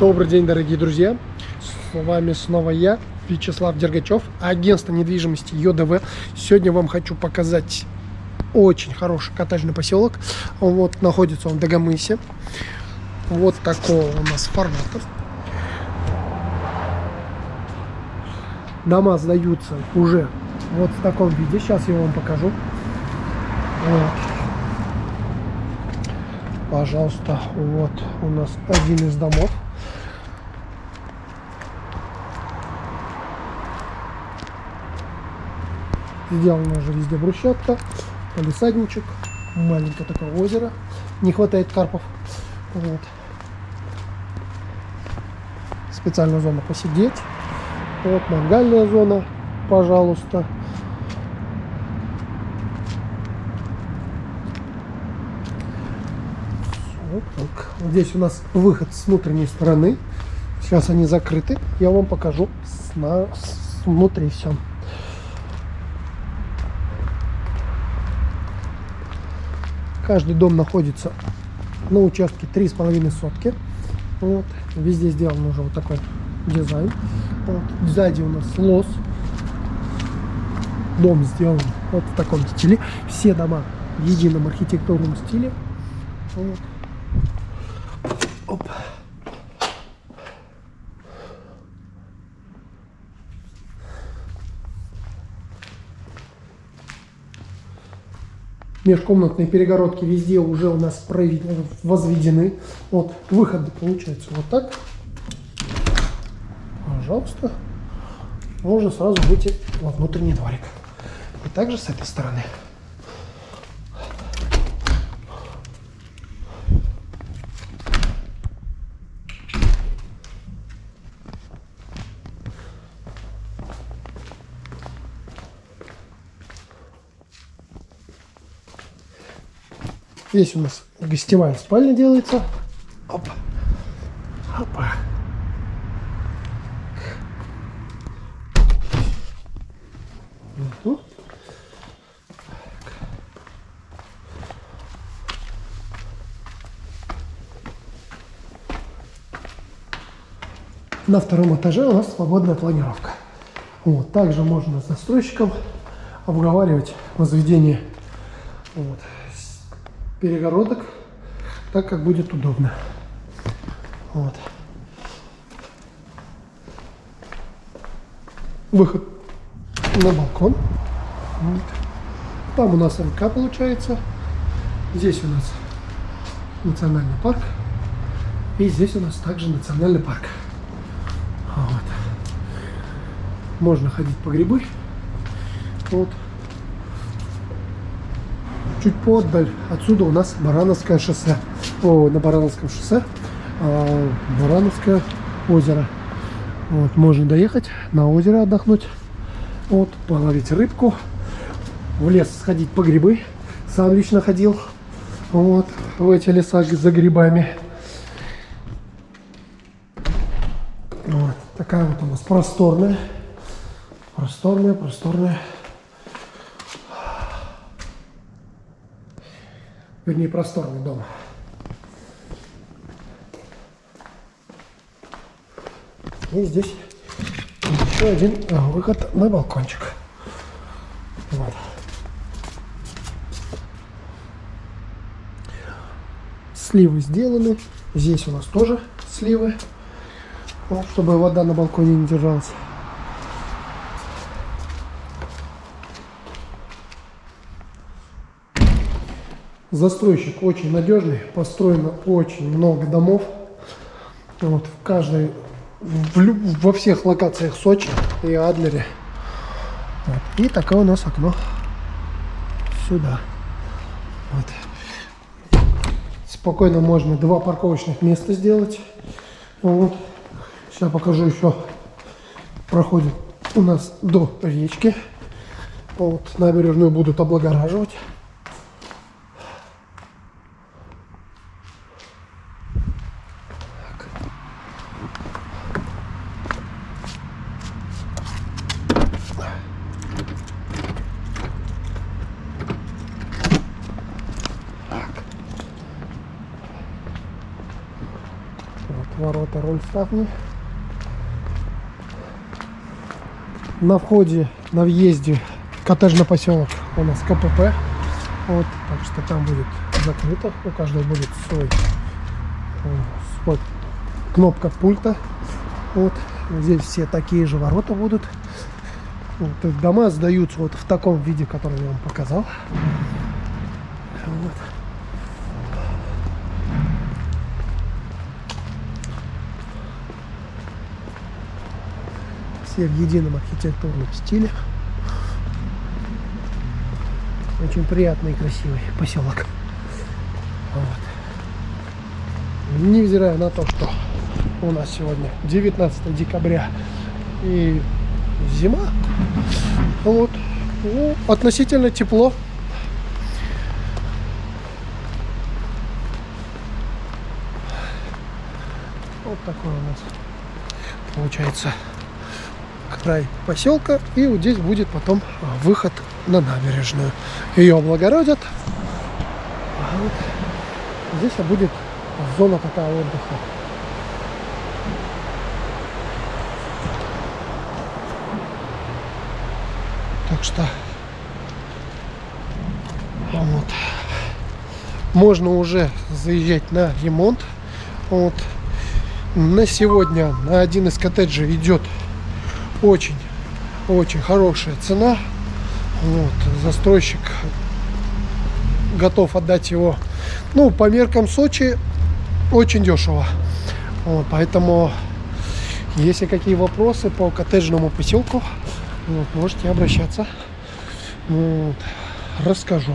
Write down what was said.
Добрый день, дорогие друзья! С вами снова я, Вячеслав Дергачев, агентство недвижимости ЙОДВ. Сегодня вам хочу показать очень хороший коттеджный поселок. Вот находится он в Дагомысе. Вот такого у нас формата. Дома сдаются уже вот в таком виде. Сейчас я вам покажу. Вот. Пожалуйста, вот у нас один из домов. Сделано уже везде брусчатка, полисадничек, маленькое такое озеро. Не хватает карпов. Вот. Специальная зона посидеть. Вот мангальная зона, пожалуйста. Вот так. Здесь у нас выход с внутренней стороны. Сейчас они закрыты. Я вам покажу с, на, с внутри все. Каждый дом находится на участке 3,5 сотки. Вот. Везде сделан уже вот такой дизайн. Вот. Сзади у нас лос. Дом сделан вот в таком стиле. Все дома в едином архитектурном стиле. Вот. Оп. Межкомнатные перегородки везде уже у нас возведены. Вот выходы получается вот так. Пожалуйста. Можно сразу выйти во внутренний дворик. И также с этой стороны. Здесь у нас гостевая спальня делается. Опа. Опа. Угу. На втором этаже у нас свободная планировка. Вот. Также можно с застройщиком обговаривать возведение вот, перегородок, так как будет удобно. Вот. Выход на балкон. Вот. Там у нас МК получается. Здесь у нас национальный парк. И здесь у нас также национальный парк. Вот. Можно ходить по грибы. Вот чуть подаль. Отсюда у нас Барановское шоссе. О, на Барановском шоссе а, Барановское озеро. Вот, можно доехать на озеро отдохнуть. Вот, половить рыбку. В лес сходить по грибы. Сам лично ходил. Вот, в эти леса за грибами. Вот, такая вот у нас просторная. Просторная, просторная. Вернее просторный дом. И здесь еще один а, выход на балкончик. Вот. Сливы сделаны. Здесь у нас тоже сливы, чтобы вода на балконе не держалась. Застройщик очень надежный, построено очень много домов. Вот, в каждой, в, во всех локациях Сочи и Адлере. Вот. И такое у нас окно сюда. Вот. Спокойно можно два парковочных места сделать. Вот. Сейчас покажу еще. Проходит у нас до речки. Вот. Набережную будут облагораживать. Ворота. пароль ставни. На входе, на въезде коттеджный поселок у нас КПП. Вот, так что там будет закрыто. У каждого будет свой, э, свой кнопка пульта. Вот. Здесь все такие же ворота будут. Вот, дома сдаются вот в таком виде, который я вам показал. Вот. Все в едином архитектурном стиле. Очень приятный и красивый поселок. Вот. Невзирая на то, что у нас сегодня 19 декабря и зима, вот, ну, относительно тепло. Вот такой у нас получается край поселка. И вот здесь будет потом выход на набережную. Ее облагородят. А вот здесь будет зона такая отдыха. Так что вот. Можно уже заезжать на ремонт. Вот. На сегодня на один из коттеджей идет очень, очень хорошая цена. Вот. Застройщик готов отдать его, ну, по меркам Сочи, очень дешево. Вот, поэтому, если какие вопросы по коттеджному поселку, вот, можете обращаться. Вот, расскажу.